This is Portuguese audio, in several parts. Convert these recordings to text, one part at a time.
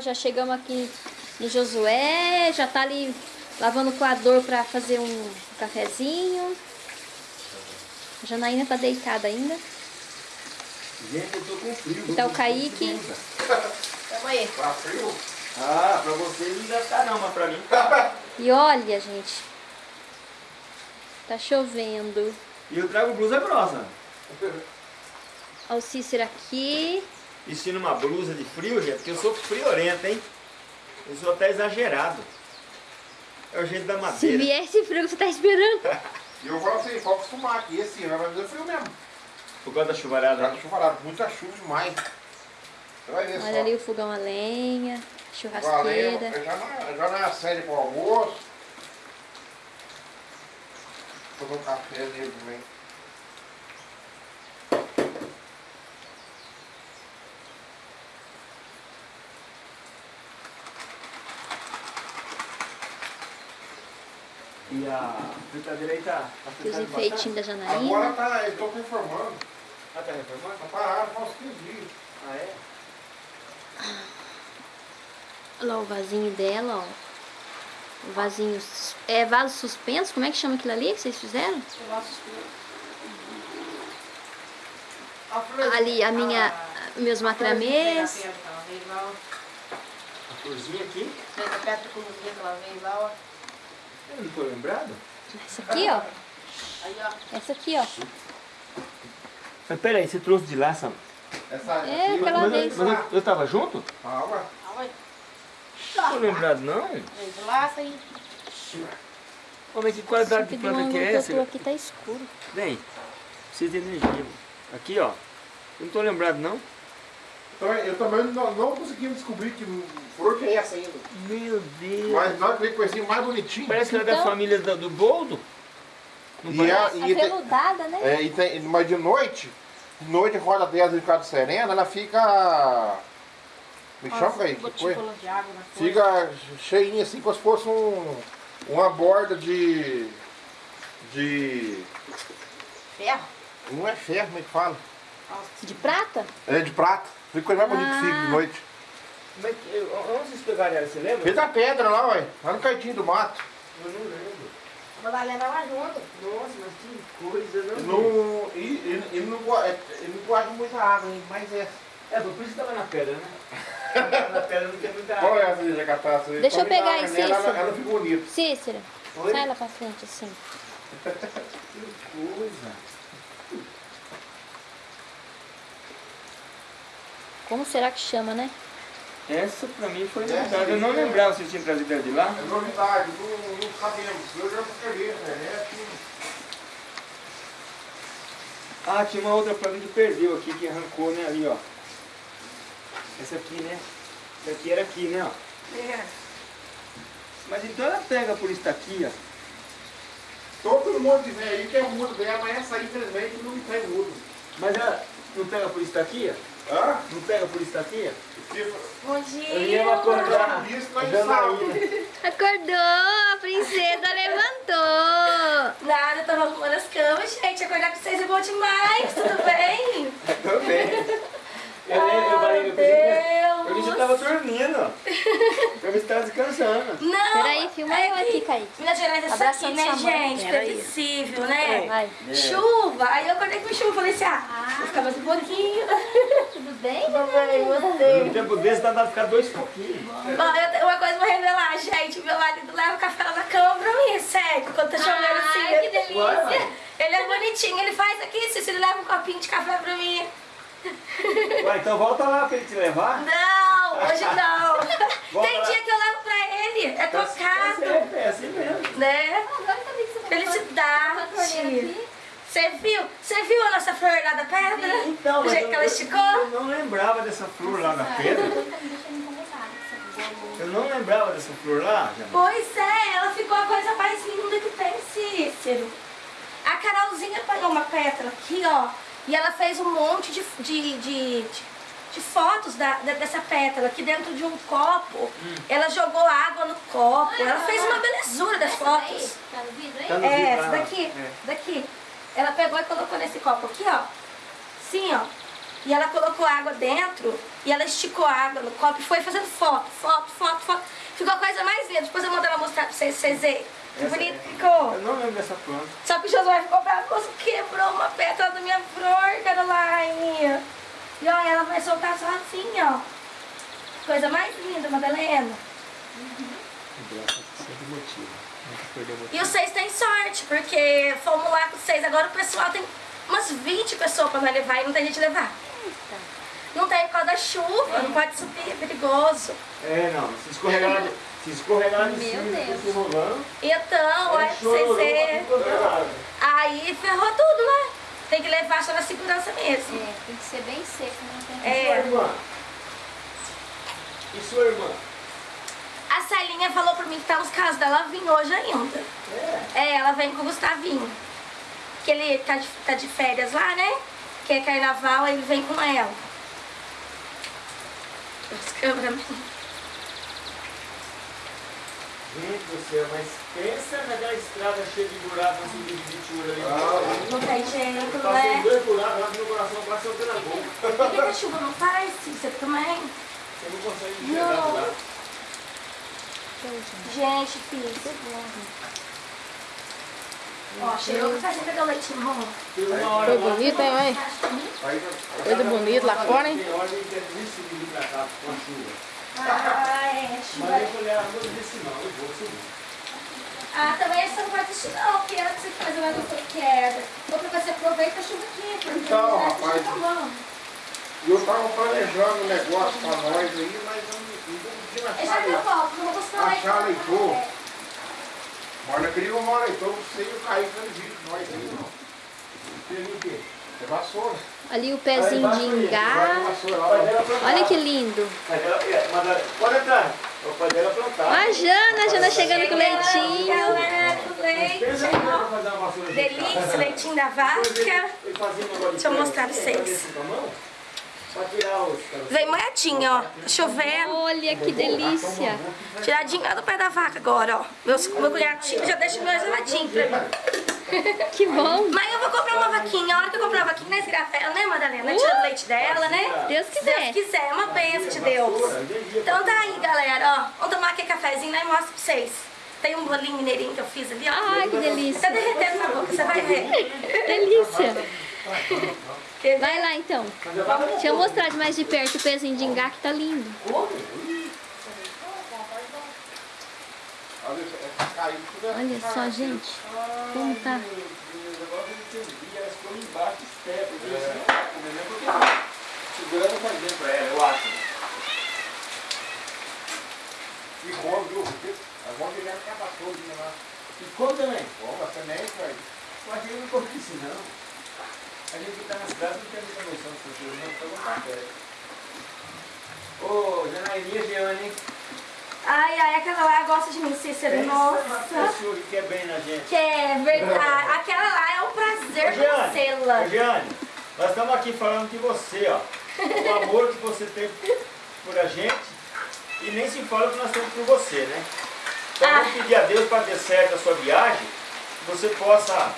já chegamos aqui no Josué, já tá ali lavando o coador pra fazer um cafezinho. A Janaína tá deitada ainda. Gente, eu tô com frio. E tá o Kaique. Calma aí. Tá frio? Ah, pra vocês não deve estar não, mas pra mim E olha, gente. Tá chovendo. E eu trago blusa grossa. Olha o Cícero aqui. Vestindo uma blusa de frio, gente, porque eu sou friorento, hein? Eu sou até exagerado. É o jeito da Se madeira. vier esse frio que você tá esperando. E eu falo assim, pode acostumar aqui, esse ano vai fazer frio mesmo. Por causa da chuvarada. Já chuvarada, muita chuva demais. Você vai ver Olha só. ali o fogão a lenha, churrasqueira. já na, já na série pro almoço. Vou fazer um café nele também. E a fritadeira aí tá, tá E os enfeitinhos da Agora Janaína. tá, eu tô reformando. bastante? Ah, tá reformando? Tá parado, faz 15 dias. Ah, é? Olha lá o vasinho dela, ó. O vasinho. É vaso suspenso? Como é que chama aquilo ali que vocês fizeram? Ali a minha. Meus macramês. A florzinha aqui? Fez a pedra com que ela veio lá, ó. Eu não tô lembrado. Essa aqui, ó. Aí, ó. Essa aqui, ó. Mas peraí, você trouxe de lá, Sam? Essa É, aquela Mas, vez. mas eu, eu tava junto? Calma. Calma aí. Não tô lembrado, não. Veio de lá, aí. Ô, mas que qualidade de planta que é essa? aqui tá escuro. Vem, precisa de energia. Aqui, ó. Eu não tô lembrado, não. Então, eu também não, não consegui descobrir que flor que é essa ainda. Meu Deus. Mas nós que coisinha mais bonitinha. Parece que ela é da Então- família do, do boldo. Não E parece? a- e tem- peludada, né? É, e tem, mas de noite, de noite roda 10 de cada serena, ela fica. Me chama aí, que foi? Fica cheinha assim, como se fosse um, uma borda de. de. Ferro. Não é ferro, como é que fala? De prata? É de prata. Fica coisa mais bonita que fica de Ah. noite. Mas onde vocês pegaram ela, você lembra? Fez a pedra lá, ué. Lá no cantinho do mato. Eu não lembro. A Madalena lá junto. Nossa, mas que coisa, Ele não? não, ele, ele, ele não, go- é, ele não gosta de muita água, hein? mas é. É, por isso que tava na pedra, né? na pedra não tem muita água. Qual é essa de cataça? Deixa eu pegar aí, ela, ela, Cícero. ela fica bonita. Cícero, Oi? sai lá pra frente assim. Que coisa. Como será que chama, né? Essa pra mim foi novidade. Eu não é- lembrava se tinha trazido ela de lá. É novidade, não, não sabemos. Eu já escrevi na internet. Ah, tinha uma outra planta que perdeu aqui, que arrancou, né? Ali, ó. Essa aqui, né? Essa aqui era aqui, né? Ó. É. Mas então ela pega por isso aqui, ó. Todo mundo de velho aí tem o mudo dela, mas essa aí, infelizmente, não tem mudo. Mas ela não pega por isso aqui, ó? Hã? Não pega por isso aqui, ó? Porque Bom Eu dia. ia acordar Isso a nós Janaína. Acordou, a princesa levantou. Nada, eu tava arrumando as camas, gente. Acordar com vocês é bom demais, tudo bem? Também. Eu, eu eu que Deus. eu vi que você tava dormindo. Eu vi que você tava descansando. Não! Peraí, filma é eu aqui, que Kaique. Minas Gerais é isso aqui, né, gente? Previsível, né? Vai. É. Chuva! Aí eu acordei com chuva, falei assim, ah, vou ficar mais um pouquinho. Tudo bem? Tudo bem, No você? tempo desse dá pra ficar dois pouquinhos. Bom, eu tenho uma coisa pra revelar, gente. Meu marido leva o café lá na cama pra mim, sério. Quando tá chovendo assim. Ai, que delícia. Ele é bonitinho, ele faz aqui, se ele leva um copinho de café pra mim. Ué, então volta lá pra ele te levar. Não, hoje não. Volta Tem lá. dia que eu levo pra ele, é Tá tocado, certo, é assim mesmo. né? Felicidade. Você viu? Você viu a nossa flor lá da pedra? Então, o jeito eu, que ela esticou? eu não lembrava dessa flor lá na pedra. Eu não lembrava dessa flor lá, Jana. Pois é, ela ficou a coisa mais linda que tem, Cícero. A Carolzinha pegou uma pétala aqui, ó, e ela fez um monte de, de, de, de- de fotos da, da- dessa pétala aqui dentro de um copo. Ela jogou água no copo, ela fez uma belezura das fotos. Tá no vidro aí? Tá no É, vidro, essa ah, daqui, é. daqui. Ela pegou e colocou nesse copo aqui, ó. Sim, ó. E ela colocou água dentro e ela esticou a água no copo e foi fazendo foto, foto, foto, foto. Ficou a coisa mais linda. Depois eu mando ela mostrar pra vocês, vocês verem. Que Essa bonito é- ficou. Eu não lembro dessa planta. Só que o Josué ficou bravo, moço, quebrou uma pétala da minha flor, Caroline. E olha, ela vai soltar sozinha, ó. Coisa mais linda, Madalena. Motivo. E os seis têm sorte, porque fomos lá com os seis. Agora o pessoal tem umas 20 pessoas pra nós levar e não tem gente levar. Não tem por causa da chuva, não pode subir, é perigoso. É, não. Se escorregar se escorregar de Meu cima, Deus. rolando, Então, olha pra chororô vocês pra verem. tudo quanto é. Aí ferrou tudo, né? Tem que levar só na segurança mesmo. É, tem que ser bem seco, não tem É. Sua irmã? E sua irmã? A Celinha falou pra mim que tá nos casos dela vir hoje ainda. É. É, ela vem com o Gustavinho. Que ele tá de, tá de férias lá, né? Que é carnaval, aí ele vem com ela. As câmeras. Gente do céu, mas pensa naquela estrada cheia de buracos subida de Vitura ali. Ah, Não Eu passei né? dois buracos lá que meu coração quase saiu pela boca. Por que, que a chuva não faz? Você também? Você não consegue enxergar. Gente, filho. Ó, cheirou que faz pegar o leitinho Foi bonito, hein, mãe? Coisa bonita lá fora, hein? De pra a chuva. Ah, é, eu ah, não não. Ah, também você não pode assistir não, porque era que você faz uma coisa que é. Outra coisa, você aproveita a chuva aqui, porque Então, já rapaz. bom. Eu tava planejando um negócio pra nós aí, mas eu não não não pra de não. Teve o quê? É vassoura. Ali o pezinho de Vai ter ingá. vassoura lá. Pai dela plantava. Olha que lindo. Pai dela- é, mas- Pode entrar. O pai dela plantava. Ó a Jana, a Jana chegando com leitinho. Galera, com leite. Pensa aí, pra fazer uma vassoura de Delícia, casa. leitinho da vaca. Ele fazia um negócio de Deixa eu ferro mostrar pra assim, vocês. fazia assim com a mão, Pra tirar os... Vem moedinha, ó. Tá chovendo. Olha que delícia. Tiradinha do pé da vaca agora, ó. Meu, meu cunhado Chico já deixa meu geladinho pra mim. Que bom. Mas eu vou comprar uma vaquinha. A hora que eu comprar uma vaquinha, né, Sirafela, né, Madalena? Tira o leite dela, né? Deus Se quiser. Deus quiser, é uma bênção de Deus. Então tá aí, galera, ó. Vamos tomar aqui cafezinho, né? E mostro pra vocês. Tem um bolinho mineirinho que eu fiz ali, ó. Ai, que Tá delícia. derretendo na boca, você vai ver. Delícia. Vai lá então. Deixa eu mostrar de mais de perto o pezinho de ingá que tá lindo. Olha, só, gente. Como tá? Segurando pra dentro pra ela, eu acho. E come, viu? Porque É bom que ele acaba todo né. E come também. Come, a semente, velho. Mas eu não come isso não. A gente que tá na cidade não tem muita noção dessas coisas, não precisa botar perto. Ô, Janairinha Giane, hein? Ai, ai, aquela lá gosta de mim, Cícero. Pensa numa Nossa. pessoa que quer bem na gente. Que é verdade. Aquela lá é um prazer conhecê-la. Giane, nós estamos aqui falando de você, ó. O amor que você tem por a gente e nem se fala o que nós temos por você, né? Então Ah. vamos pedir a Deus para ter certo a sua viagem, que você possa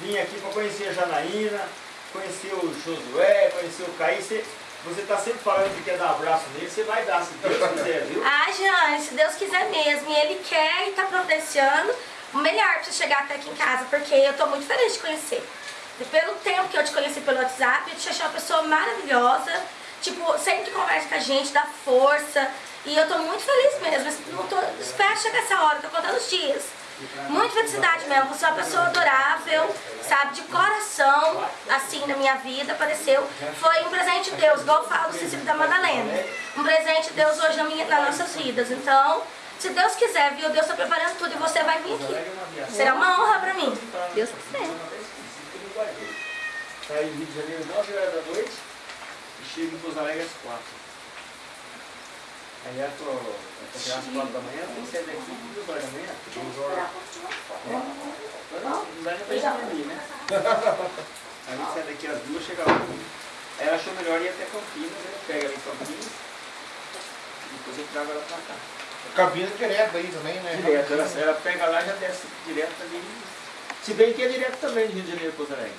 vir aqui para conhecer a Janaína, conhecer o Josué, conhecer o Caí. Você, você tá sempre falando que quer dar um abraço nele, você vai dar, se Deus quiser, viu? Ah, Jane, se Deus quiser mesmo. E Ele quer e tá providenciando o melhor pra você chegar até aqui em casa, porque eu tô muito feliz de te conhecer. E pelo tempo que eu te conheci pelo WhatsApp, eu te achei uma pessoa maravilhosa. Tipo, sempre conversa com a gente, dá força. E eu tô muito feliz mesmo. Não tô, espero chegar essa hora, tô contando os dias. Muita felicidade mesmo. Você é uma pessoa adorável, sabe? De coração, assim, na minha vida, apareceu. Foi um presente de Deus, igual eu falo do Cecílio da Madalena. Um presente de Deus hoje na minha, nas nossas vidas. Então, se Deus quiser, viu? Deus tá preparando tudo e você vai vir aqui. Será uma honra pra mim. Deus quiser. Sai em Rio de Janeiro 9 horas da noite e chega em Pouso Alegre às 4. Aí eu tô, eu tô às 4 da manhã, tem que sair daqui às 2 horas da manhã. 2 horas. Não dá nem pra gente dormir, né? Aí a gente sai daqui às 2 chega lá. Aí ela achou melhor ir até Campinas, aí pega em Campinas e depois eu trago ela pra cá. Campina direto aí também, né? Direto, ela, ela pega lá e já desce direto ali. Se bem que é direto também de Rio de Janeiro, Pouso Alegre.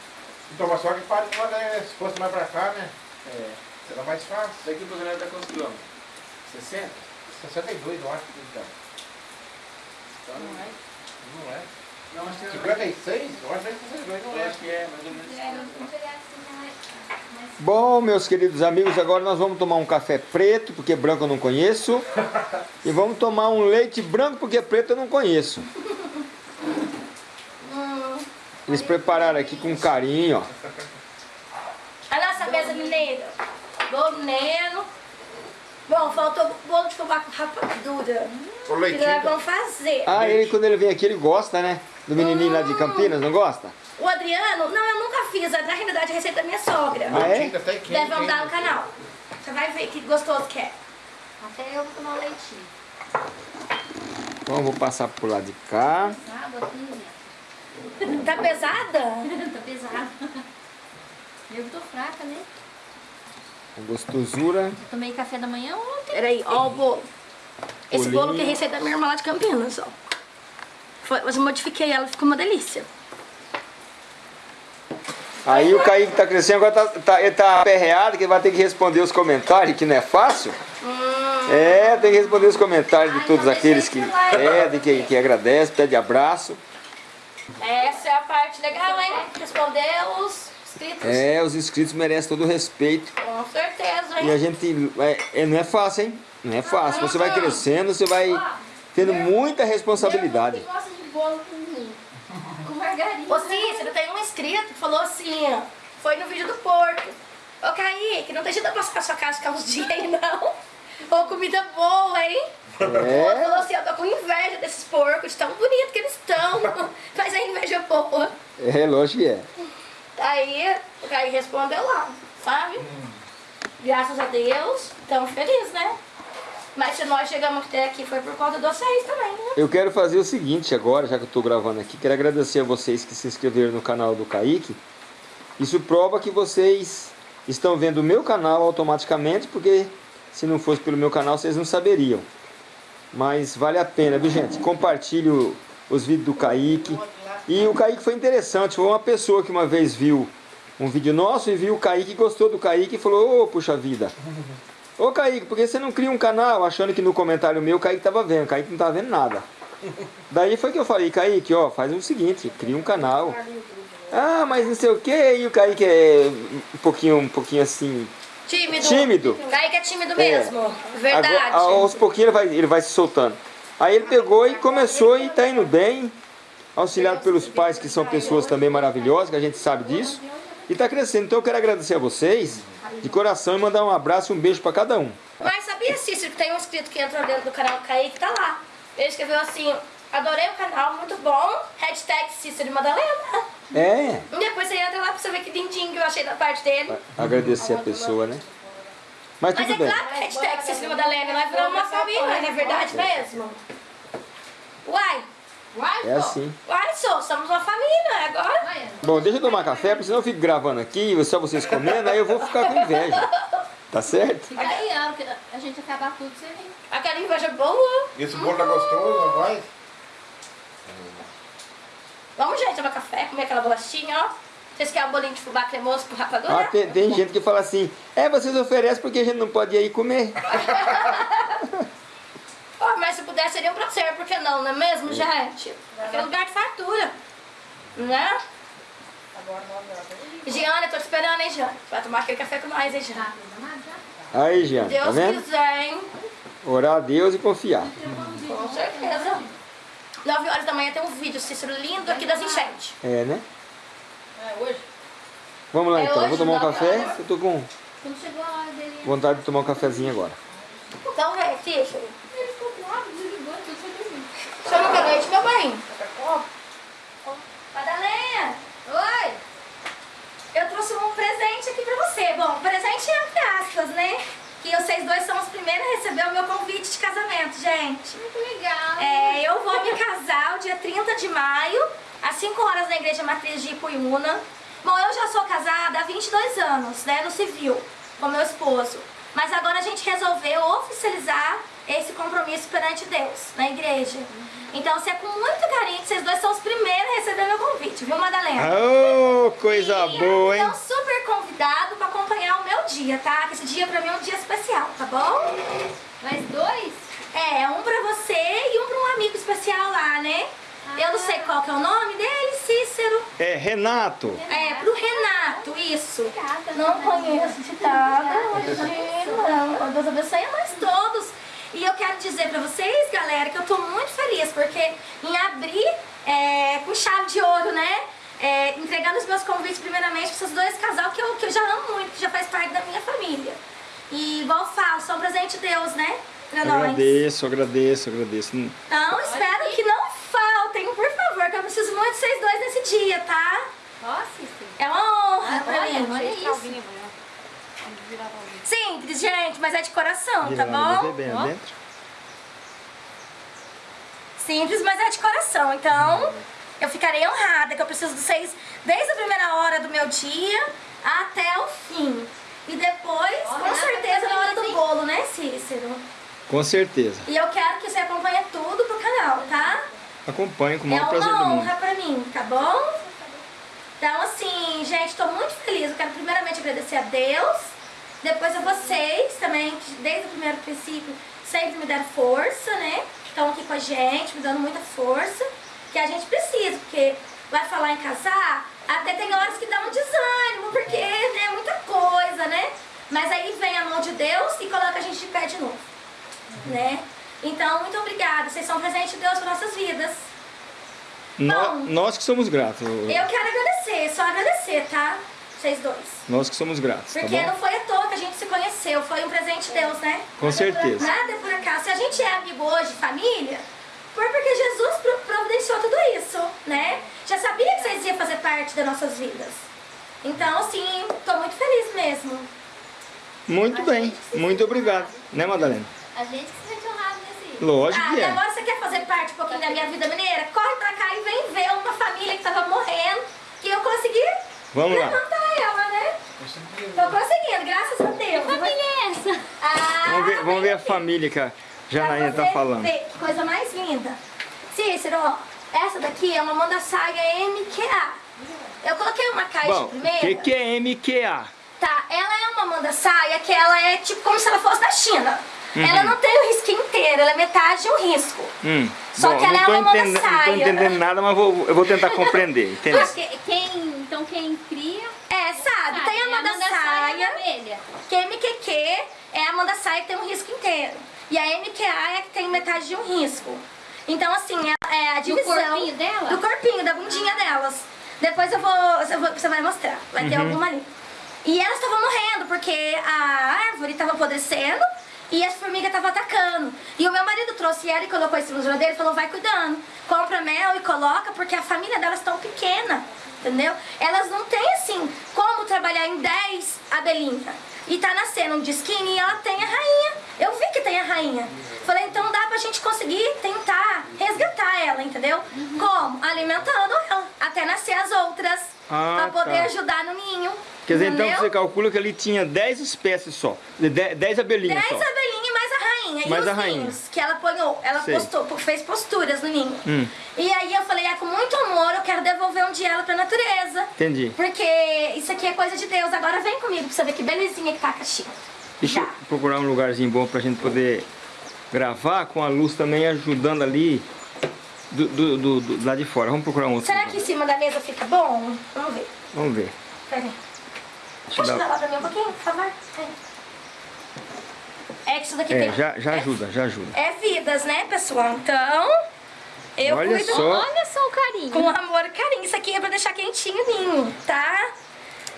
Então, mas só que para quando é, se fosse mais pra cá, né? É. Será mais fácil. Daqui pro Rio dá quantos quilômetros? 60? 62, eu acho que então. Então, não é. Não é? Não, acho que é. 56? Eu acho que é 62, não Eu é? acho que é, mais ou menos. Bom, meus queridos amigos, agora nós vamos tomar um café preto, porque branco eu não conheço. E vamos tomar um leite branco, porque preto eu não conheço. Eles prepararam aqui com carinho, ó. A nossa mesa mineira. Bolo mineiro. Bom, faltou bolo de fubá com rapadura. O Que leitinho. nós vamos fazer. Ah, ele quando ele vem aqui ele gosta, né? Do menininho lá de Campinas, não gosta? O Adriano, não, eu nunca fiz. Na realidade, a receita da minha sogra. Ah, é? Deve andar no canal. Você vai ver que gostoso que é. Até eu vou tomar um leitinho. Então eu vou passar pro lado de cá. Pesado aqui, minha. Tá pesada? tá pesado. Eu tô fraca, né? Com gostosura. Eu tomei café da manhã ontem. Peraí, ó o bolo. Esse Bolinho. bolo que é receita da minha irmã lá de Campinas, ó. Foi, mas eu modifiquei ela, ficou uma delícia. Aí o Kaique tá crescendo, agora tá, tá, ele tá aperreado, que ele vai ter que responder os comentários, que não é fácil. É, tem que responder os comentários de todos aqueles que pedem, que, que agradecem, pede abraço. Essa é a parte legal, hein? Responder os inscritos. É, os inscritos merecem todo o respeito. Com certeza, E a hein? gente. É, é, não é fácil, hein? Não é fácil. Você vai crescendo, você vai tendo muita responsabilidade. Você gosta de bolo com, com margarina. Ô Cícero, tem um inscrito que falou assim, ó. Foi no vídeo do porco. Ô Kaique, não tem jeito de eu passar na sua casa ficar uns dias aí, não. Ô, comida boa, hein? É. Falou assim, eu tô com inveja desses porcos, de tão bonito que eles estão. Mas a inveja boa. É, lógico que é. Aí, o Kaique respondeu lá, sabe? Graças a Deus, estamos felizes, né? Mas se nós chegamos até aqui foi por conta de vocês também, né? Eu quero fazer o seguinte agora, já que eu estou gravando aqui, quero agradecer a vocês que se inscreveram no canal do Kaique. Isso prova que vocês estão vendo o meu canal automaticamente, porque se não fosse pelo meu canal vocês não saberiam. Mas vale a pena, viu gente? Compartilhe os vídeos do Kaique. E o Kaique foi interessante, foi uma pessoa que uma vez viu um vídeo nosso e viu o Kaique, gostou do Kaique e falou, ô puxa vida. Ô Kaique, por que você não cria um canal achando que no comentário meu o Kaique tava vendo? O Kaique não tava vendo nada. Daí foi que eu falei, Kaique, ó, faz o seguinte, cria um canal. Ah, mas não sei o que, e o Kaique é um pouquinho, um pouquinho assim, Tímido. tímido. Kaique é tímido mesmo. Verdade. Agora, aos pouquinhos ele vai, ele vai se soltando. Aí ele pegou e começou e tá indo bem, auxiliado pelos pais que são pessoas também maravilhosas, que a gente sabe disso. E tá crescendo. Então eu quero agradecer a vocês de coração e mandar um abraço e um beijo para cada um. Mas sabia, Cícero, que tem um inscrito que entrou dentro do canal Kaique, tá lá. Ele escreveu assim, adorei o canal, muito bom, hashtag Cícero Madalena. É, E depois você entra lá pra você ver que lindinho que eu achei da parte dele. agradecer a pessoa, né? Mas Mas é bem. claro que hashtag Cícero Madalena, nós viramos uma família, não é verdade mesmo? Uai, É assim. uai, sou, somos uma família agora. Bom, deixa eu tomar café, porque senão eu fico gravando aqui, só vocês comendo, aí eu vou ficar com inveja. Tá certo? Fica aí, a gente acabar tudo, você vem. Aquela inveja boa. Esse bolo tá gostoso, não vai? Vamos, gente, tomar café, comer aquela bolachinha, ó. Vocês querem um bolinho de fubá cremoso com rapadura? Ah, tem, tem gente que fala assim, é, vocês oferecem porque a gente não pode ir aí comer. Ó, mas se puder seria um prazer, por que não, não é mesmo, gente? Aqui é lugar de fartura, né? Giana, eu tô te esperando, hein, Giana? Vai tomar aquele café com nós, hein, Giana? Aí, tá Deus vendo? quiser, hein? Orar a Deus e confiar. Com certeza. 9 horas da manhã tem um vídeo, Cícero, lindo aqui das enchentes. É, né? É, hoje? Vamos lá É então, hoje, vou tomar um café. horas. Eu tô com Quando chegou a hora dele, vontade de tomar um cafezinho agora. Então, vem, Cícero. ele ficou bravo, desligou, tudo foi dormir. Chama o leite, meu bem. Madalena, Oi! eu trouxe um presente aqui pra você. Bom, presente entre aspas, né? Que vocês dois são os primeiros a receber o meu convite de casamento, gente. Muito legal. É, eu vou me casar o dia 30 de maio, às 5 horas na Igreja Matriz de Ipuiuna. Bom, eu já sou casada há 22 anos, né, no civil, com meu esposo. Mas agora a gente resolveu oficializar esse compromisso perante Deus, na igreja. Então, se é com muito carinho que vocês dois são os primeiros a receber meu convite, viu, Madalena? Ô, coisa E boa, hein? Então, super convidado para acompanhar o meu dia, tá? Que esse dia pra mim é um dia especial, tá bom? Mais dois? É, um pra você e um pra um amigo especial lá, né? Eu não sei qual que é o nome dele, Cícero. É, Renato. É, pro Renato, isso. Obrigada, Não conheço de nada, imagina. Deus abençoe a nós todos. E eu quero dizer pra vocês, galera, que eu tô muito feliz, porque em abrir é, com chave de ouro, né? É, entregando os meus convites primeiramente pra esses dois casal que eu, que eu já amo muito, que já faz parte da minha família. E igual eu falo, são um presente de Deus, né? Pra nós. Agradeço, agradeço, agradeço. Então, espero que não faltem, por favor, que eu preciso muito de vocês dois nesse dia, tá? Ó, Cícero. É uma honra pra Olha, mim. olha isso. Simples, gente, mas é de coração, tá bom? dentro. Simples, mas é de coração. Então, eu ficarei honrada que eu preciso de vocês desde a primeira hora do meu dia até o fim. E depois, com certeza, na hora do bolo, né, Cícero? Com certeza. E eu quero que você acompanhe tudo pro canal, tá? Acompanho com o É maior prazer uma do mundo. honra pra mim, tá bom? Então, assim, gente, tô muito feliz. Eu quero primeiramente agradecer a Deus, depois a vocês também, que desde o primeiro princípio sempre me deram força, né? Estão aqui com a gente, me dando muita força, que a gente precisa, porque vai falar em casar, até tem horas que dá um desânimo, porque né, é muita coisa, né? Mas aí vem a mão de Deus e coloca a gente de pé de novo, né? Então, muito obrigada. Vocês são um presente de Deus para nossas vidas. Nó- Bom. nós que somos gratos. Eu quero agradecer, só agradecer, tá? Vocês dois. Nós que somos gratos, tá Porque bom? não foi à toa que a gente se conheceu, foi um presente de Deus, né? Com certeza. Nada é por acaso. Se a gente é amigo hoje, família, foi porque Jesus pro- providenciou tudo isso, né? Já sabia que vocês iam fazer parte das nossas vidas. Então, assim, tô muito feliz mesmo. Muito bem, muito obrigado. Né, Madalena? A gente que se honrado nesse. Lógico Ah, que é. agora você quer fazer parte um pouquinho da minha vida mineira? Corre pra cá e vem ver uma família que tava morrendo, que eu consegui Vamos lá. levantar ela, né? Tô conseguindo, graças a Deus. Família é essa? Ah, Vamos ver, vamos ver a família que a Janaína pra tá falando. ver que coisa mais linda. Cícero, ó, essa daqui é uma manda saia MQA. Eu coloquei uma caixa Bom, o primeiro. que, que é MQA? Tá, ela é uma manda saia que ela é tipo como se ela fosse da China. Uhum. Ela não tem o risquinho inteiro, ela é metade de um risco. Hum, Só bom, que ela não é uma manda entendendo, não tô saia. entendendo nada, mas vou, eu vou tentar compreender. Entendeu? Que- quem, então quem cria. É, sabe? tem a sabe, manda Amanda saia, abelha. que é MQQ é a manda saia que tem um risco inteiro. E a MQA é a que tem metade de um risco. Então, assim, é, é a divisão... corpinho dela? Do corpinho, da bundinha delas. Depois eu vou, eu vou- Você vai mostrar. Vai ter alguma ali. E elas estavam morrendo, porque a árvore estava apodrecendo e as formigas estavam atacando. E o meu marido trouxe ela e colocou em cima do geladeiro e falou, vai cuidando. Compra mel e coloca, porque a família delas tão pequena. Entendeu? Elas não têm, assim, como trabalhar em 10 abelhinhas. E tá nascendo um disquinho e ela tem a rainha. Eu vi que tem a rainha. Falei, então dá pra gente conseguir tentar resgatar ela, entendeu? Como? Alimentando ela. Até nascer as outras. Ah, pra poder tá. ajudar no ninho. Quer dizer, entendeu? então você calcula que ali tinha 10 espécies só. 10 abelhinhas 10 só. abelhinhas e mais a rainha. Ninhos que ela ponhou. Ela postou, fez posturas no ninho. Hum. E aí eu falei, é com muito amor, eu quero devolver um dia ela pra natureza. Entendi. Porque isso aqui é coisa de Deus. Agora vem comigo pra você ver que belezinha que tá a caixinha. Deixa eu Já. procurar um lugarzinho bom pra gente poder gravar com a luz também ajudando ali do, do, do- do- lá de fora. Vamos procurar um outro. Será lugar. que em cima da mesa fica bom? Vamos ver. Vamos ver. Peraí. Pode dar- dar lá pra mim um pouquinho, por favor? É que isso daqui É, tem... já, já ajuda, já ajuda. É vidas, né, pessoal? Então, eu Olha cuido só. Olha só o carinho. com amor e carinho. Isso aqui é pra deixar quentinho o ninho, tá?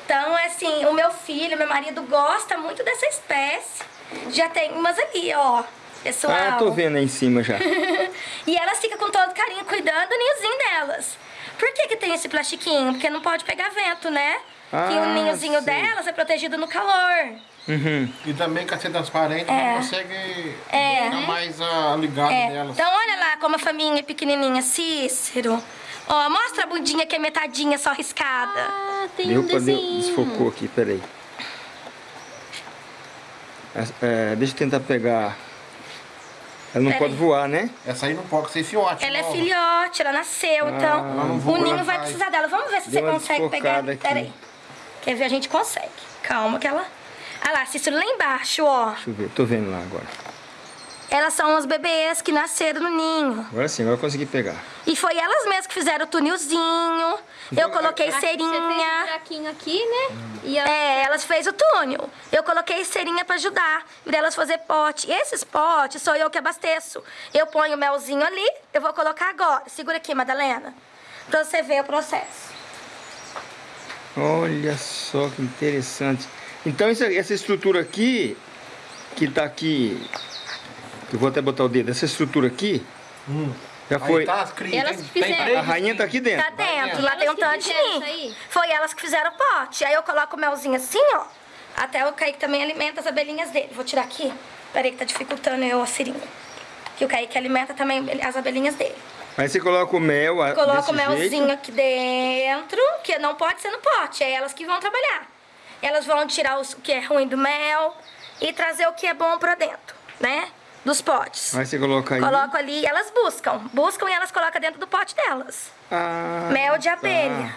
Então, é assim, o meu filho, meu marido gosta muito dessa espécie. Já tem umas ali, ó, pessoal. Ah, tô vendo aí em cima já. e elas ficam com todo carinho cuidando do ninhozinho delas. Por que que tem esse plastiquinho? Porque não pode pegar vento, né? que o Ah, ninhozinho sei. delas é protegido no calor. Uhum. E também com a ser transparente, É. não consegue É. ficar mais ah, ligado É. nelas. Então olha lá como a faminha é pequenininha, Cícero. Ó, mostra a bundinha que é metadinha só riscada. Ah, tem Deu um deu, desenho. desfocou aqui, peraí. É, é, deixa eu tentar pegar. Ela não Peraí. pode voar, né? Essa aí não pode ser fiote. Ela é filhote, ela nasceu, então não o ninho vai precisar dela. Vamos ver se Deu você consegue pegar. Peraí. Quer ver? A gente consegue. Calma que ela... Ah lá, Cícero, lá embaixo, ó. Deixa eu ver, tô vendo lá agora. Elas são os bebês que nasceram no ninho. Agora sim, agora eu consegui pegar. E foi elas mesmas que fizeram o tunilzinho. Eu coloquei Aqui Você um cerinha. buraquinho aqui, né? E a... É, elas fez o túnel. Eu coloquei cerinha pra ajudar. E elas fazer pote. E esses potes sou eu que abasteço. Eu ponho o melzinho ali, eu vou colocar agora. Segura aqui, Madalena. Pra você ver o processo. Olha só que interessante. Então essa, essa estrutura aqui, que tá aqui, eu vou até botar o dedo, essa estrutura aqui, já foi... Tá Elas tem- fizeram. A rainha tá aqui dentro. Tá dentro, lá Elas tem um tanto de? Foi elas que fizeram o pote. Aí eu coloco o melzinho assim, ó. Até o Kaique também alimenta as abelhinhas dele. Vou tirar aqui. Peraí que tá dificultando eu a seringa. Que o Kaique alimenta também as abelhinhas dele. Aí você coloca o mel a- Coloco desse o melzinho jeito. aqui dentro, que não pode ser no pote. É elas que vão trabalhar. Elas vão tirar os- o que é ruim do mel e trazer o que é bom pra dentro, né? Dos potes. Aí você coloca aí. Coloco ali e elas buscam. Buscam e elas colocam dentro do pote delas. Ah, Mel de tá. abelha.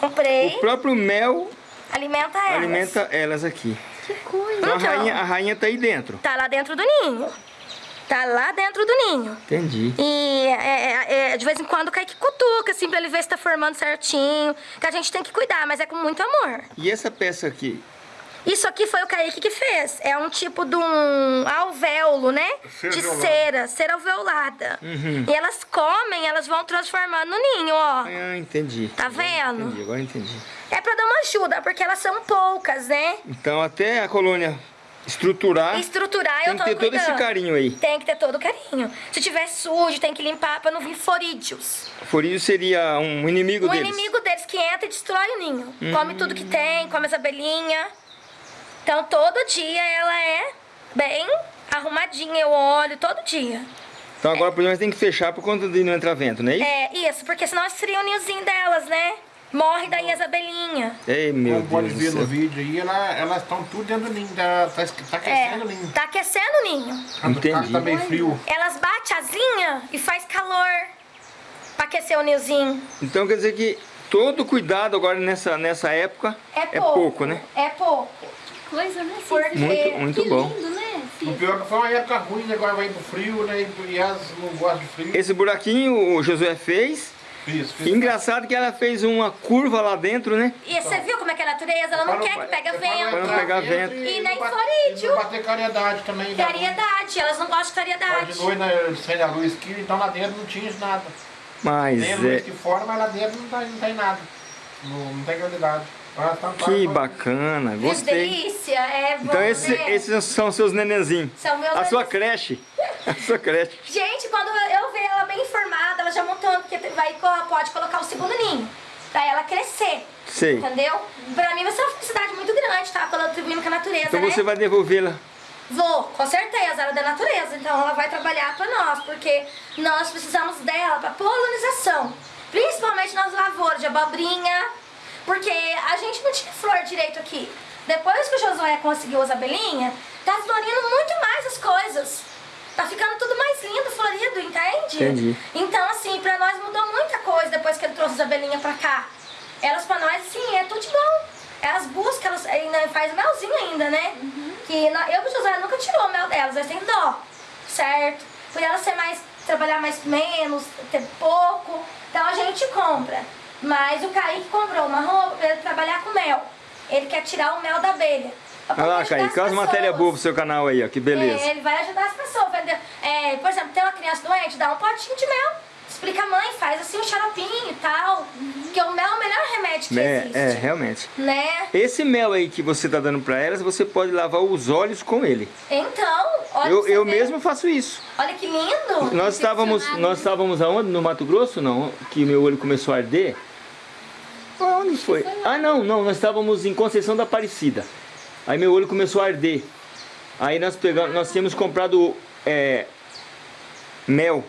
Comprei. O próprio mel Alimenta elas. alimenta elas aqui. Que coisa. Então a Então. rainha, a rainha tá aí dentro. Tá lá dentro do ninho. Tá lá dentro do ninho. Entendi. E é, é, é, de vez em quando cai que cutuca, assim, pra ele ver se tá formando certinho. Que a gente tem que cuidar, mas é com muito amor. E essa peça aqui? Isso aqui foi o Kaique que fez. É um tipo de um alvéolo, né? Cera de alveolada. cera, cera alveolada. Uhum. E elas comem, elas vão transformando no ninho, ó. Ah, entendi. Tá Agora vendo? Entendi, agora entendi. É pra dar uma ajuda, porque elas são poucas, né? Então até a colônia estruturar, Estruturar, Ah, tem eu que tô ter todo esse cuidando. carinho aí. Tem que ter todo o carinho. Se tiver sujo, tem que limpar pra não vir forídeos. Isso seria um inimigo O deles. inimigo deles que entra e destrói o ninho. Come tudo que tem, come as abelhinhas. Então todo dia ela é bem arrumadinha, eu olho todo dia. Então agora por exemplo tem que fechar por conta de não entrar vento, não é isso? É, isso, porque senão esfria o ninhozinho delas, né? Morre daí as abelhinhas. Ei, meu Como pode Deus ver do no vídeo aí, ela- elas estão tudo dentro do ninho. Tá, tá, tá aquecendo o É, ninho. tá aquecendo o ninho. Quando Entendi. Tá meio frio. Elas batem asinha e faz calor pra aquecer o ninhozinho. Então quer dizer que todo cuidado agora nessa, nessa época É pouco. né? É pouco. Coisa, né? Porque-? Muito, muito que bom. lindo, né? O pior é que foi uma época ruim, né? agora vai pro frio, né? E elas não gostam de frio. Esse buraquinho o Josué fez. Isso, fiz- Engraçado que ela fez uma curva lá dentro, né? E você viu como é que é a natureza? Ela não quer que pega vento. Para não pegar vento. E nem não bate- florídeo. e Não bater caridade também. né? Clariedade, elas não gostam de Mas clariedade. De noite, né, sem a luz aqui, então lá dentro não tinha nada. Mas Tem a luz é, aqui fora, mas lá dentro não tem, não tem nada. Não, não tem claridade. Que bacana, Que gostei. delícia, é bom, Então esse- né? esses são seus nenenzinhos. São meus A sua creche. A sua creche. Gente, quando eu ver ela bem formada, ela já montando, porque vai, pode colocar o segundo ninho. Pra ela crescer. Sei. Entendeu? Pra mim vai ser uma felicidade muito grande, tá? Contribuindo com a natureza, Então né? você vai devolvê-la. Vou, com certeza, ela é da natureza, então ela vai trabalhar para nós, porque nós precisamos dela para polinização, principalmente nas lavouras de abobrinha, porque a gente não tinha flor direito aqui. Depois que o Josué conseguiu as abelhinhas, tá florindo muito mais as coisas. Tá ficando tudo mais lindo, florido, entende? Entendi. Então, assim, pra nós mudou muita coisa depois que ele trouxe as abelhinhas pra cá. Elas pra nós, assim, é tudo de bom. Elas buscam, elas ainda faz melzinho ainda, né? Que nó- eu e o José nunca tirou o mel delas, elas têm dó, certo? Por elas ser mais, trabalhar mais menos, ter pouco, então a gente compra. Mas o Kaique comprou uma roupa pra ele trabalhar com mel. Ele quer tirar o mel da abelha. Olha lá, Kaique, olha as matérias boas pro seu canal aí, ó. Que beleza. É, ele vai ajudar as pessoas. Vai, é, por exemplo, tem uma criança doente, dá um potinho de mel. Explica a mãe, faz assim um xaropinho e tal. Porque o mel é o melhor remédio que É, existe. é, realmente. Né? Esse mel aí que você tá dando pra elas, você pode lavar os olhos com ele. Então, olha Eu, eu mesmo faço isso. Olha que lindo. Nós estávamos, nós estávamos aonde? No Mato Grosso, não? Que meu olho começou a arder. Onde foi? Ah, não, não. Nós estávamos em Conceição da Aparecida. Aí meu olho começou a arder. Aí nós pegamos, nós tínhamos comprado é, mel.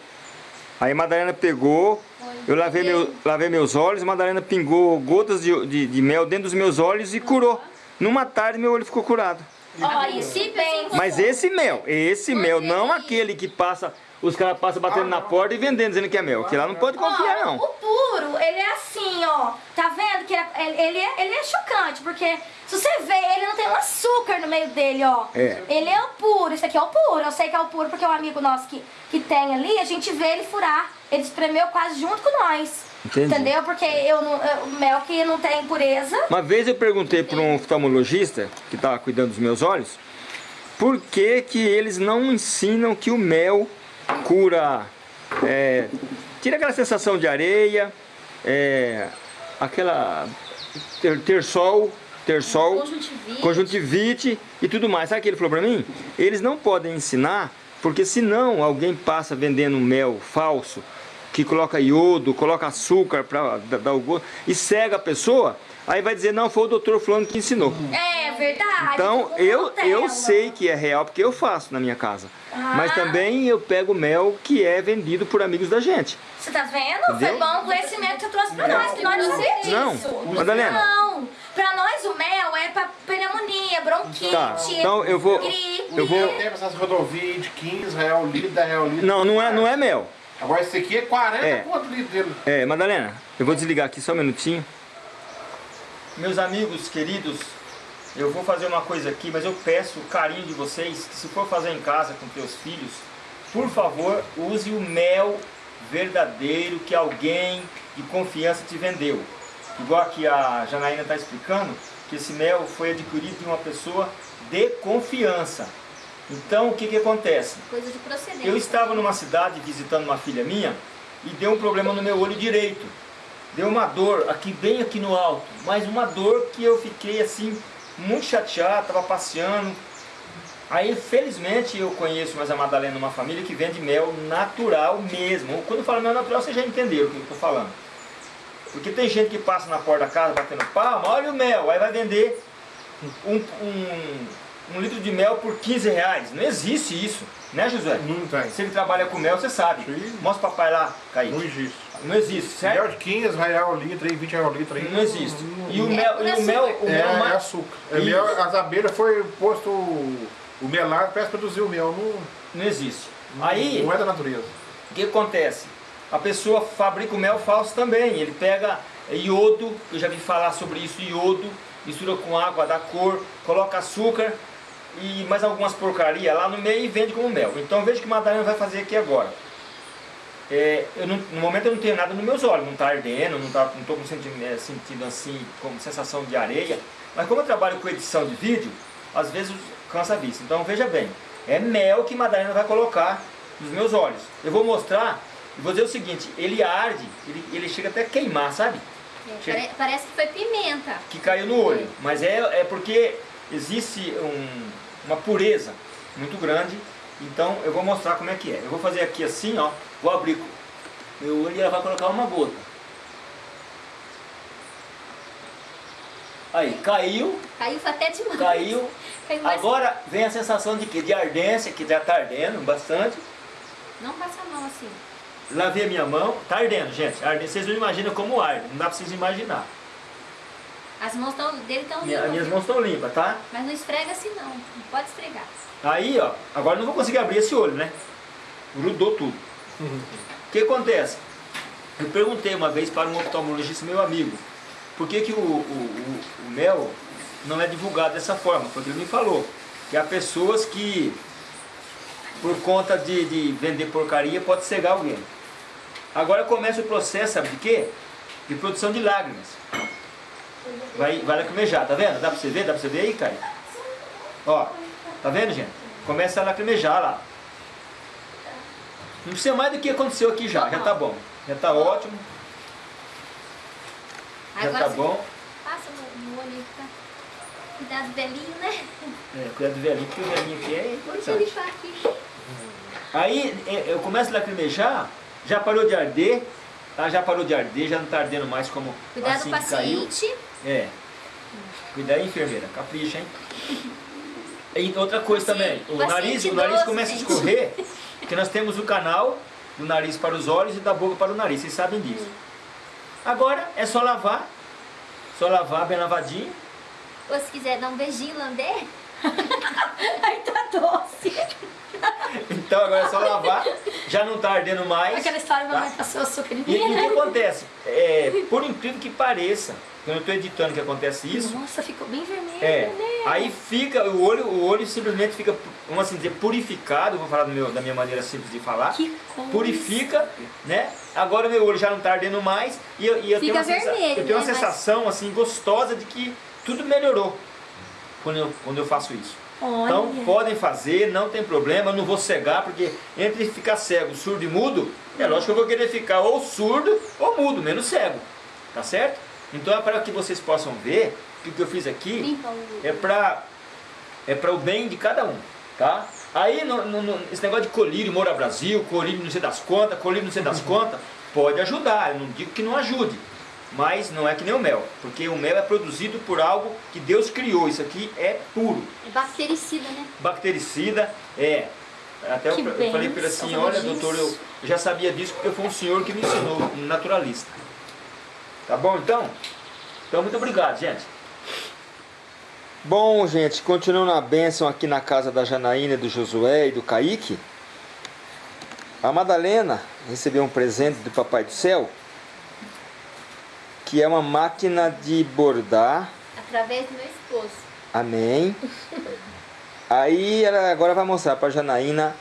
Aí a Madalena pegou, eu lavei, meu, lavei meus olhos, a Madalena pingou gotas de, de, de mel dentro dos meus olhos e curou. Numa tarde meu olho ficou curado. Bem. Mas esse mel, esse mel, não aquele que passa, os caras passam batendo na porta e vendendo dizendo que é mel. Que lá não pode confiar Ó, não. O puro, ele é assim, ó. Tá vendo que ele, ele, é, ele é chocante, porque se você vê, ele não tem um açúcar no meio dele, ó. É. Ele é o puro, isso aqui é o puro. Eu sei que é o puro porque é um amigo nosso que, que tem ali, a gente vê ele furar. Ele espremeu quase junto com nós. Entendi. Entendeu? Porque eu não, eu- o mel que não tem impureza. Uma vez eu perguntei para um oftalmologista que estava cuidando dos meus olhos por que, que eles não ensinam que o mel cura, é, tira aquela sensação de areia, é, aquela ter, ter sol, ter sol, Conjuntivite. conjuntivite e tudo mais. Sabe o que ele falou para mim? Eles não podem ensinar porque senão alguém passa vendendo mel falso que coloca iodo, coloca açúcar para dar o gosto e cega a pessoa, aí vai dizer, não, foi o doutor fulano que ensinou. É verdade. Então, eu, Nutella. eu sei que é real porque eu faço na minha casa. Mas Ah. também eu pego mel que é vendido por amigos da gente. Você tá vendo? Entendeu? Foi bom o conhecimento que você trouxe pra nós, que nós não sabíamos Não, disso. Madalena. Não, pra nós o mel é pra pneumonia, bronquite, Tá, então eu vou- gripe. eu vou- Tem essas rodovias de 15 real litro, 10 real litro. Não, não é, não é mel. Agora esse aqui é 40 É. quanto litro dele? É, Madalena, eu vou desligar aqui só um minutinho. Meus amigos queridos, eu vou fazer uma coisa aqui, mas eu peço o carinho de vocês que se for fazer em casa com teus filhos, por favor, use o mel verdadeiro que alguém de confiança te vendeu. Igual aqui a Janaína está explicando, que esse mel foi adquirido de uma pessoa de confiança. Então, o que, que acontece? Coisa de procedência. Eu estava numa cidade visitando uma filha minha e deu um problema no meu olho direito. Deu uma dor aqui, bem aqui no alto, mas uma dor que eu fiquei assim, muito chateado, estava passeando. Aí, felizmente, eu conheço mais a Madalena, uma família que vende mel natural mesmo. Quando eu falo mel natural, vocês já entenderam o que eu estou falando. Porque tem gente que passa na porta da casa batendo palma, olha o mel, aí vai vender um, um, um litro de mel por 15 reais. Não existe isso, né Josué? Não tem. Se ele trabalha com mel, você sabe. Sim. Mostra o papai lá, Kaique. Não existe. Não existe, certo? Mel de 15 real litro, aí, 20 real litro. aí. Não existe. E o É mel, e o mel, o É, mel é mais... açúcar. É mel, as abelhas foi posto o, o melado para produzir o mel. Não, Não existe. Aí, não é da natureza. o que acontece? A pessoa fabrica o mel falso também. Ele pega iodo, eu já vi falar sobre isso, iodo, mistura com água, dá cor, coloca açúcar e mais algumas porcarias lá no meio e vende como mel. Então veja o que a Madalena vai fazer aqui agora. É, eu não- no momento eu não tenho nada nos meus olhos, não está ardendo, não estou não tô com senti é, sentindo assim, como sensação de areia. Mas como eu trabalho com edição de vídeo, às vezes cansa a vista. Então veja bem, é mel que Madalena vai colocar nos meus olhos. Eu vou mostrar e vou dizer o seguinte, ele arde, ele, ele chega até a queimar, sabe? É, pare- parece que foi pimenta. Que caiu no olho. Mas é, é porque existe um- uma pureza muito grande. Então eu vou mostrar como é que é. Eu vou fazer aqui assim, ó. Vou abrir meu olho e ela vai colocar uma gota. Aí, caiu, Caiu até demais. caiu. Caiu Agora vem a sensação de que de ardência, que já está ardendo bastante. Não passa a mão assim. Lavei a minha mão, tá ardendo, gente. Ardendo. Vocês não imaginam como arde, não dá pra vocês imaginar. As mãos tão, dele estão Minha, limpas. minhas mãos estão limpas, tá? Mas não esfrega assim não. Não pode esfregar. Aí, ó, agora não vou conseguir abrir esse olho, né? Grudou tudo. O que acontece? Eu perguntei uma vez para um oftalmologista meu amigo, por que, que o, o, o- o mel não é divulgado dessa forma? Porque ele me falou que há pessoas que, por conta de, de vender porcaria, pode cegar alguém. Agora começa o processo, sabe de quê? De produção de lágrimas. Vai, vai lacrimejar, tá vendo? Dá pra você ver? Dá pra você ver aí, Caio? Ó, tá vendo, gente? Começa a lacrimejar lá. Não precisa mais do que aconteceu aqui já, já tá bom. Já tá ótimo, já Agora tá bom. passa no, olho tá. Cuidado velhinho, né? É, cuidado do velhinho, porque o velhinho aqui é Deixa importante. limpar aqui. Aí é, eu começo a lacrimejar, já parou de arder, tá? já parou de arder, já não tá ardendo mais como Cuidado assim do que caiu. paciente. É. Cuidado aí, enfermeira, capricha, hein? E outra coisa também, o nariz, o nariz começa a escorrer, porque nós temos o canal do nariz para os olhos e da boca para o nariz, vocês sabem disso. Agora é só lavar, só lavar bem lavadinho. Ou se quiser dar um beijinho, lamber. Aí tá doce. Então agora é só lavar, já não tá ardendo mais. Aquela história, tá? mamãe passou açúcar em E, e o que acontece? É, por incrível que pareça, quando eu estou editando que acontece isso, Nossa, ficou bem vermelho, é, né? aí fica, o olho, o olho simplesmente fica, vamos assim dizer, purificado, vou falar meu, da minha maneira simples de falar, Que coisa. purifica, né? Agora meu olho já não está ardendo mais e eu, e eu tenho, uma, vermelho, eu tenho uma né? Sensação assim gostosa de que tudo melhorou quando eu, quando eu faço isso. Olha. Então podem fazer, não tem problema, eu não vou cegar, porque entre ficar cego, surdo e mudo, é lógico que eu vou querer ficar ou surdo ou mudo, menos cego. Tá certo? Então é para que vocês possam ver que o que eu fiz aqui é para é para o bem de cada um, tá? Aí no- no- esse negócio de colírio Moura Brasil, colírio não sei das contas, colírio não sei das contas, pode ajudar, eu não digo que não ajude, mas não é que nem o mel, porque o mel é produzido por algo que Deus criou, isso aqui é puro É bactericida, né? bactericida, é. Até eu, Que eu falei para olha disso. doutor, eu já sabia disso porque foi um senhor que me ensinou, um naturalista. Tá bom então? Então muito obrigado, gente. Bom, gente, continuando a bênção aqui na casa da Janaína, do Josué e do Kaique. A Madalena recebeu um presente do Papai do Céu, que é uma máquina de bordar Através do meu esposo. Amém. Aí ela agora vai mostrar para Janaína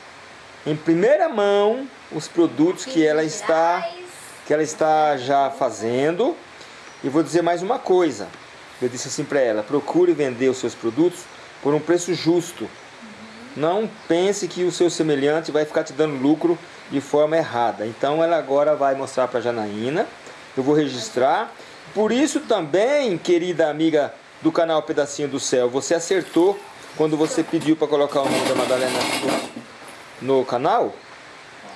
em primeira mão os produtos que ela está que ela está já fazendo. E vou dizer mais uma coisa. Eu disse assim para ela: procure vender os seus produtos por um preço justo. Não pense que o seu semelhante vai ficar te dando lucro de forma errada. Então ela agora vai mostrar para Janaína. Eu vou registrar. Por isso também, querida amiga do canal Pedacinho do Céu, você acertou quando você pediu para colocar o nome da Madalena no, no canal.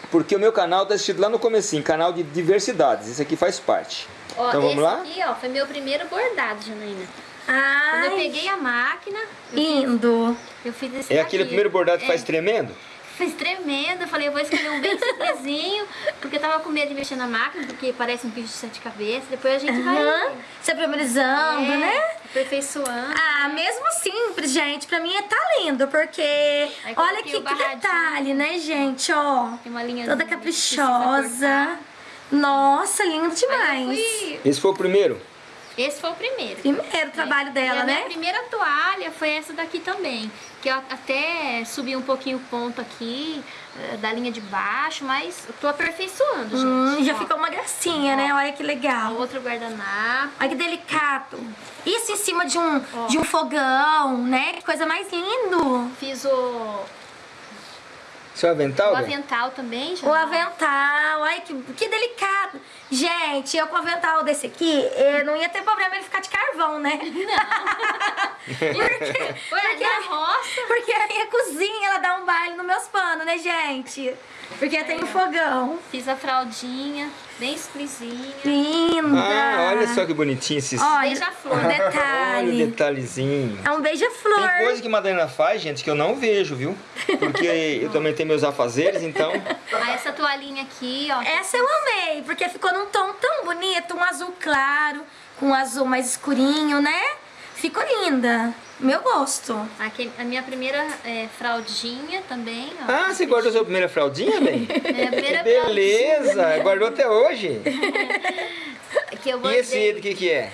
Porque o meu canal está assistido lá no comecinho, canal de diversidades. Isso aqui faz parte. Ó, então vamos esse lá? aqui, ó, foi meu primeiro bordado, Janaína. Quando Ai, eu peguei a máquina, eu, lindo. eu fiz esse É daqui. aquele primeiro bordado que É, faz tremendo? Fiz tremendo, eu falei, eu vou escolher um bem simplesinho, porque eu tava com medo de mexer na máquina, porque parece um bicho de sete cabeças. Depois a gente vai Aham. Se aprimorizando, é, né? aperfeiçoando. Ah, mesmo simples, gente, pra mim tá lindo, porque olha que, que detalhe, né, gente, ó. Tem uma linha Toda caprichosa. Nossa, lindo demais. Esse foi o primeiro? Esse foi o primeiro. Primeiro trabalho E dela, a minha né? primeira toalha foi essa daqui também. Que eu até subi um pouquinho o ponto aqui, eh, da linha de baixo, mas eu tô aperfeiçoando, gente. Hum, já Ó, ficou uma gracinha, né? Olha que legal. Outro guardanapo. Olha que delicado. Isso em cima de um, de um fogão, né? Que coisa mais lindo. Fiz o, Seu avental? o avental também. já. O avental, ai que, que delicado. Gente, eu com o avental desse aqui, eh, não ia ter problema ele ficar de carvão, né? porque, Ué, porque, na roça. porque a minha cozinha, ela dá um baile nos meus panos, né, gente? Porque tem um fogão. Fiz a fraldinha, bem simplesinha. Linda. Ah, olha só que bonitinho esses. Olha, Beija-flor. um Olha o detalhe. detalhezinho. É um beija-flor. Tem coisa que Madalena faz, gente, que eu não vejo, viu? Porque eu também tenho meus afazeres, então. Aí essa toalhinha aqui, ó. Essa eu amei, porque ficou num tom tão bonito, um azul claro, com um azul mais escurinho, né? Ficou linda. Meu gosto. Aqui, a minha primeira é, fraldinha também, ó. Ah, você guardou sua primeira fraldinha, bem? É a primeira Beleza, guardou até hoje. fraldinha que eu E esse do que que é?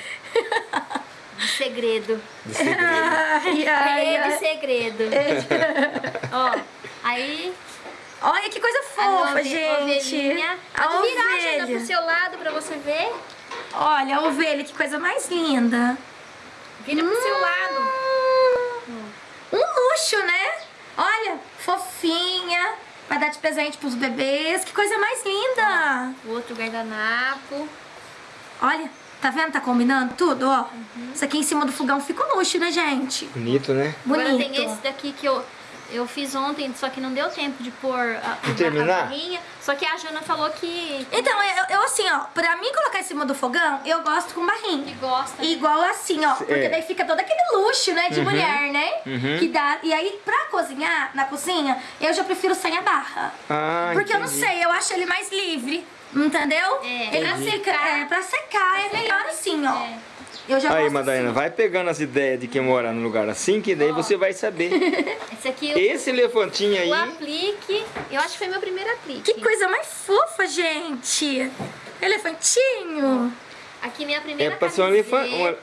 de segredo. De segredo. Ai, ai, É de segredo. ó, aí Olha que coisa a fofa, ove- gente. ovelhinha. A Pode virar, Jana, pro ovelha. seu lado pra você ver. Olha, a ovelha, que coisa mais linda. Vira pro seu lado. Um luxo, né? Olha, fofinha. Vai dar de presente pros bebês. Que coisa mais linda. O outro guardanapo. Olha, tá vendo? Tá combinando tudo, ó. Isso aqui em cima do fogão fica um luxo, né, gente? Bonito, né? Bonito. Agora tem esse daqui que eu, eu fiz ontem, só que não deu tempo de pôr a, De a terminar? barrinha. Só que a Jana falou que, Então, eu, eu assim, ó, pra mim colocar em cima do fogão, eu gosto com que barrinho. gosta. né? Igual assim, ó. Porque É. daí fica todo aquele luxo, né, de mulher, né? Uhum. Que dá. E aí, pra cozinhar na cozinha, eu já prefiro sem a barra. Ah, Porque eu não entendi. sei, eu acho ele mais livre. Entendeu? É, ele pra secar. É, pra secar é melhor assim, ó. É. Eu já Aí, Madalena, assim. vai pegando as ideias de quem mora num lugar assim, que daí você vai saber. Esse aqui eu, Esse elefantinho aí, o aplique. Eu acho que foi meu primeiro aplique. Que coisa mais fofa, gente. Elefantinho. Aqui minha primeira É pra ser um camiseta. elefante-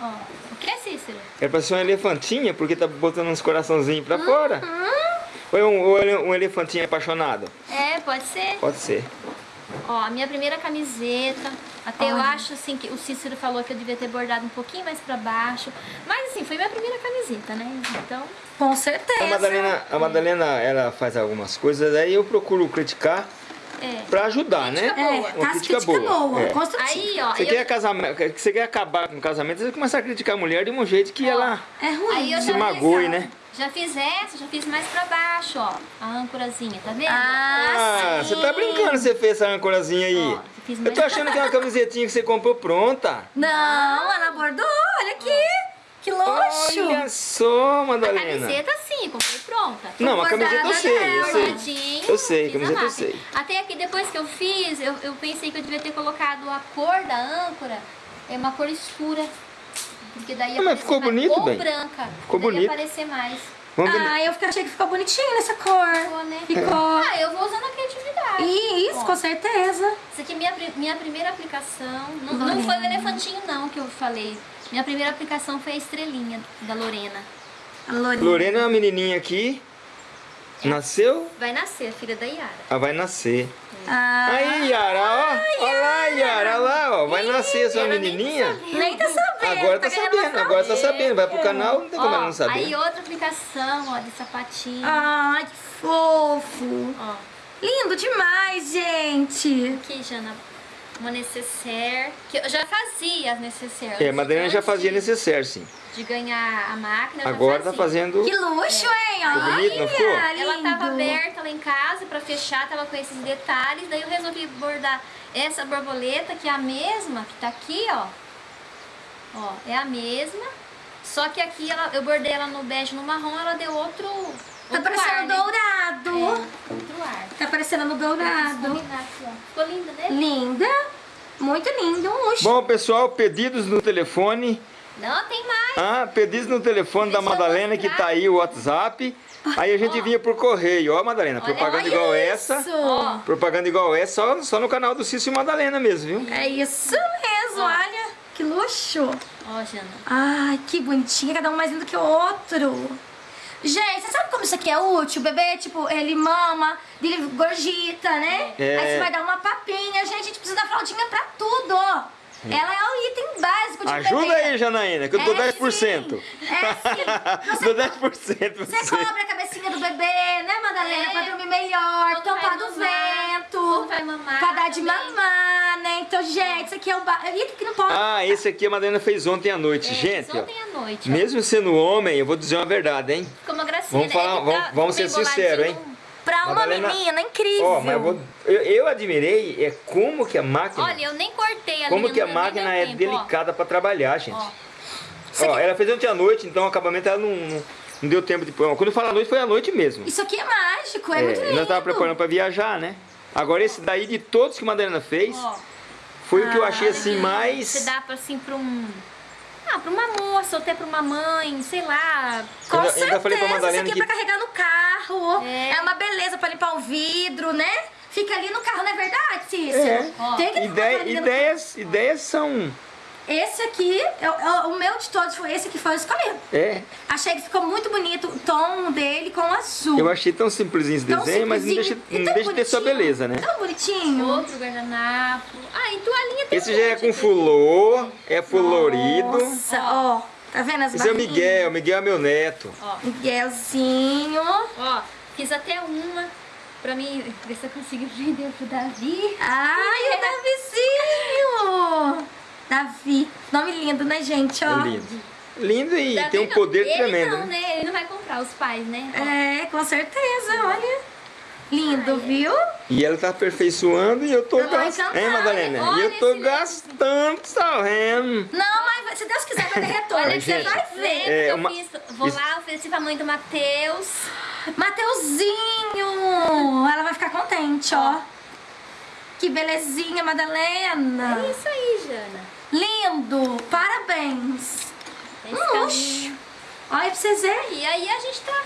Ó, o que é, Cícero? é pra ser um elefantinha, porque tá botando uns coraçãozinhos pra fora. Hum? Ou é um, um elefantinho apaixonado? É, pode ser. Pode ser. Ó, a minha primeira camiseta. Até eu acho assim que o Cícero falou que eu devia ter bordado um pouquinho mais pra baixo. Mas assim, foi minha primeira camiseta, né? Então, Com certeza. A Madalena, a Madalena, ela faz algumas coisas, aí eu procuro criticar é. pra ajudar, né? Crítica É, boa. Uma crítica crítica boa. boa, é. Aí, ó, Você eu- quer, casamento, você quer acabar com o casamento, você começa a criticar a mulher de um jeito que ela É ruim. Se magoe, né? Já fiz essa, já fiz mais pra baixo, ó. A âncorazinha, tá vendo? Ah, Ah, você tá brincando, você fez essa ancorazinha aí. Ó, Eu tô achando que é uma camisetinha que você comprou pronta. Não, ela bordou. Olha aqui. Que luxo. Olha só, A Madalena. camiseta sim, comprei pronta. Não, a camiseta eu sei, eu sei. Eu sei, fiz camiseta a eu sei. Até aqui, depois que eu fiz, eu, eu pensei que eu devia ter colocado a cor da âncora, é uma cor escura. Porque daí ia Ah, mas ficou mais- bonito, Ou bem. branca. Ficou daí bonito. ia aparecer mais. Vamos ver. Ah, eu achei que ficou bonitinho nessa cor. Ficou, né? Ficou. Ah, eu vou usando a criatividade. Isso, Ó. com certeza. Essa aqui é minha, minha primeira aplicação. Não, não Lorena. foi o elefantinho, não, que eu falei. Minha primeira aplicação foi a estrelinha da Lorena. A Lourinha. Lorena é uma menininha aqui. Nasceu, Vai nascer, filha da Yara. ela vai nascer. Ah, Aí, Yara, ó. Olha lá, Yara, olha lá, ó. Vai nascer essa menininha. nem tá sabendo. Agora tá querendo sabendo, agora tá sabendo. Vai pro canal, não tem como ela não Ó, saber. aí outra aplicação, ó, de sapatinho. Ai, que fofo. Ó, Lindo demais, gente. aqui, Jana, uma necessaire. Que eu já fazia as necessaires. É, a Madalena já fazia necessaire, sim. De ganhar a máquina, eu já Agora tá fazendo. Que luxo, hein? Ficou bonito, não ficou? Olha, Ela tava aberta lá em casa pra fechar, tava com esses detalhes. Daí eu resolvi bordar essa borboleta, que é a mesma, que tá aqui, ó. Ó, é a mesma. Só que aqui ela, eu bordei ela no bege no marrom, ela deu outro. Tá outro parecendo ar, né? dourado. É, outro ar. Tá parecendo no dourado. aqui. Ficou linda, né? Linda. Muito lindo. Um luxo. Bom, pessoal, pedidos no telefone. Não, tem mais. Ah, pedidos no telefone da Deixa eu Madalena que tá aí, o WhatsApp. Aí a gente vinha por correio. Ó, Madalena, Olha, propaganda olha igual isso. essa. Ó, Propaganda igual essa, só, só no canal do Cício e Madalena mesmo, viu? É isso mesmo, olha. Que luxo. ó, Jana. Ai, que bonitinha, cada um mais lindo que o outro. Gente, você sabe como isso aqui é útil? O bebê, tipo, ele mama, ele gorjita, né? É. Aí você vai dar uma papinha. Gente, a gente precisa da fraldinha pra tudo. Ela é o item básico de um Ajuda bebê. aí, Janaína, que eu dou É 10%. sim. É sim. dou 10% pra Você você. cobre a cabecinha do bebê, né, Madalena? É. Pra dormir melhor, Quando tampar do mamar, vento. vai mamar Pra dar de também. mamar, né? Então, gente, isso aqui é o... Ba... Item que não pode... Ah, esse aqui a Madalena fez ontem à noite. É, Gente, fiz ó, ontem à noite, ó. mesmo sendo homem, eu vou dizer uma verdade, hein? Ficou uma gracinha, Vamos né? falar- vamos- vamos ser sinceros, hein? Pra uma Madalena- menina, incrível. Ó, mas eu, vou, eu, eu admirei é como que a máquina, Olha, eu nem cortei a como que a máquina é tempo, delicada pra trabalhar, gente. Ó. Ó, ela fez ontem à noite, então o acabamento ela não, não, não deu tempo de pôr. Quando eu falo à noite, foi à noite mesmo. Isso aqui é mágico, é, muito É, lindo. nós tava preparando pra viajar, né? Agora esse daí de todos que a Madalena fez, Ó, foi o que eu achei olha assim mais. Você dá assim, um... Ah, pra uma moça, ou até pra uma mãe, sei lá. Com Eu já- eu certeza, falei pra Madalena isso aqui é que- pra carregar no carro. É. É. uma beleza pra limpar o vidro, né? Fica ali no carro, não é verdade, Cícero? É. Tem que no ideias, ideias são. Esse aqui, eu- eu- o meu de todos foi esse que foi escolhido. É, Achei que ficou muito bonito o tom dele com azul. eu achei tão simplesinho esse Tão desenho, mas não deixa, não deixa de ter sua beleza, né? Tão bonitinho. Outro guardanapo. Ah, e toalhinha tem Esse um já é com fulô, é florido. Nossa, ó. Tá vendo as Esse é o? Miguel, o Miguel é meu neto. Ó, Miguelzinho. ó, fiz até uma pra mim ver se eu consigo vender pro Davi. Ai, o Davizinho! Davi. Nome lindo, né, gente? Ó. É lindo. Lindo e Davi tem um não, poder ele tremendo. Não, né? né? Ele não vai comprar os pais, né? Ó. É, com certeza, olha. Lindo, viu? E ela tá aperfeiçoando e eu tô Eu gastando. Hein, Madalena? E eu tô gastando, vendo? Não, mas se Deus quiser, vai ter retorno. Olha, Você vai ver. que É, eu uma- fiz, vou isso- lá, ofereci pra mãe do Matheus. Mateuzinho! Ela vai ficar contente, ó. Que belezinha, Madalena. É isso aí, Jana. Lindo! Parabéns! Esse Um luxo! Olha pra vocês verem. E aí a gente tá...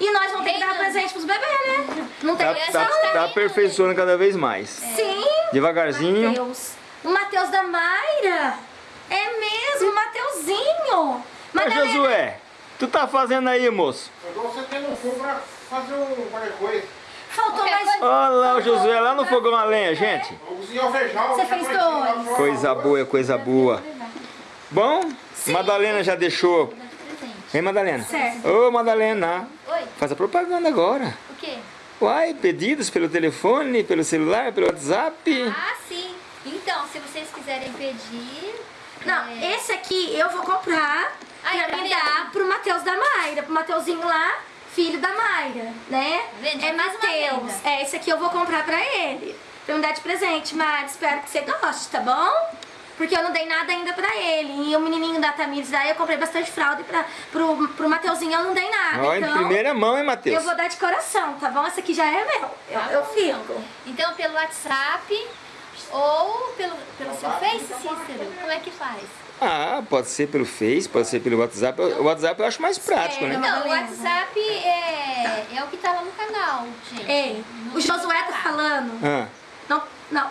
E nós vamos ter que dar presente pros bebês, né? Não tem Tá, essa tá, tá aperfeiçoando cada vez mais. Sim! Devagarzinho. Mateus. O Mateus da Mayra. É mesmo, o Mateuzinho. Mas Josué, tu tá fazendo aí, moço? Eu dou você tendo um fogo pra fazer um qualquer coisa. Faltou Qualquer mais coisa- Olha lá o Josué lá no fogão a lenha, gente. Você fez dois. Coisa boa, coisa boa. Bom, Madalena já deixou. Hein, Madalena? Certo. Ô, Madalena, Oi, faz a propaganda agora. o quê? Uai, pedidos pelo telefone, pelo celular, pelo WhatsApp. Ah, sim. Então, se vocês quiserem pedir... Não, é, esse aqui eu vou comprar Ai, pra me dar pro Matheus da Mayra, pro Mateuzinho lá, filho da Mayra, né? Vende, é Mateus. venda. É, esse aqui eu vou comprar pra ele. Pra me dar de presente, Mari. Espero que você goste, tá bom? Porque eu não dei nada ainda pra ele. E o menininho da Tamires, daí eu comprei bastante fralda e pra, pro, pro Mateuzinho eu não dei nada. Ó, em então, primeira mão, hein, eu Matheus? vou dar de coração, tá bom? Esse aqui já é meu. Eu, Tá eu fico. Então, pelo WhatsApp ou pelo, pelo seu Face, Cícero? Como é que faz? Ah, pode ser pelo Face, pode ser pelo WhatsApp. O WhatsApp eu acho mais prático, né? Não, o. WhatsApp é, é o que tá lá no canal, gente. Ei, o Josué tá falando. Ah, Não, não,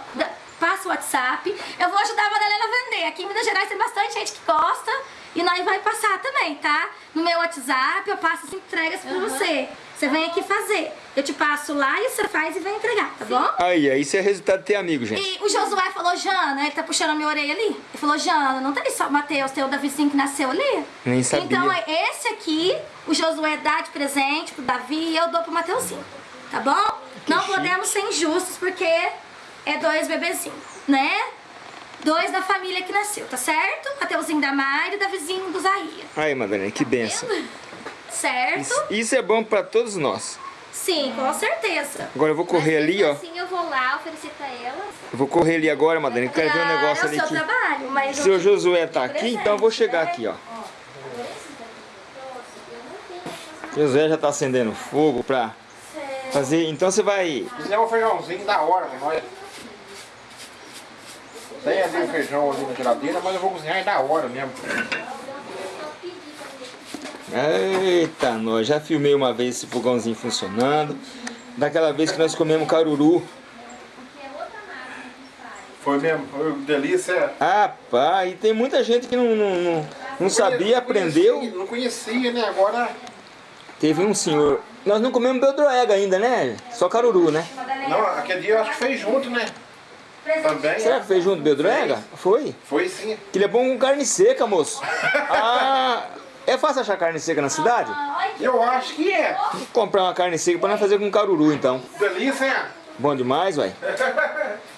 passa o WhatsApp. Eu vou ajudar a Madalena a vender. Aqui em Minas Gerais tem bastante gente que gosta e nós vai passar também, tá? No meu WhatsApp eu passo as entregas pra você. Você vem aqui fazer. Eu te passo lá e você faz e vem entregar, tá bom? aí, aí isso é resultado de ter amigo, gente. E o Josué falou, Jana, ele tá puxando a minha orelha ali. Ele falou, Jana, não tem só o Matheus, tem o Davizinho que nasceu ali? Nem sabia. Então, é esse aqui, o Josué dá de presente pro Davi e eu dou pro Mateuzinho. Tá bom? não chique. podemos ser injustos porque é dois bebezinhos, né? Dois da família que nasceu, tá certo? Mateuzinho da Mari e o Davizinho do Zaia. Aí, Madalena, que benção. Certo? Isso, isso é bom pra todos nós. Sim, com certeza. Agora eu vou correr Mas ali, ó. assim eu vou lá oferecer pra ela. Eu vou correr ali agora, Madalena. Eu quero ver um Ah, negócio é o ali seu que. trabalho, mas... Se o eu- Josué tá aqui, então eu vou chegar aqui, ó. Josué já tá acendendo fogo pra fazer. Então você vai. Cozinhei um feijãozinho da hora, né? Olha. Tem ali o feijão ali na geladeira, mas eu vou cozinhar é da hora mesmo. Eita, nós já filmei uma vez esse fogãozinho funcionando. Daquela vez que nós comemos caruru. Foi mesmo, foi delícia. Ah, pá, e tem muita gente que não, não, não, não sabia, aprendeu. Conhecia, não conhecia, né? Agora. Teve um senhor. Nós não comemos beldroega ainda, né? Só caruru, né? Não, aquele dia eu acho que fez junto, né? Também. Será que fez junto beldroega? Foi? Foi sim. Que ele é bom com carne seca, moço. Ah, é fácil achar carne seca na cidade? Eu acho que é. Vou comprar uma carne seca pra nós fazer com caruru, então. Delícia? Bom demais, uai.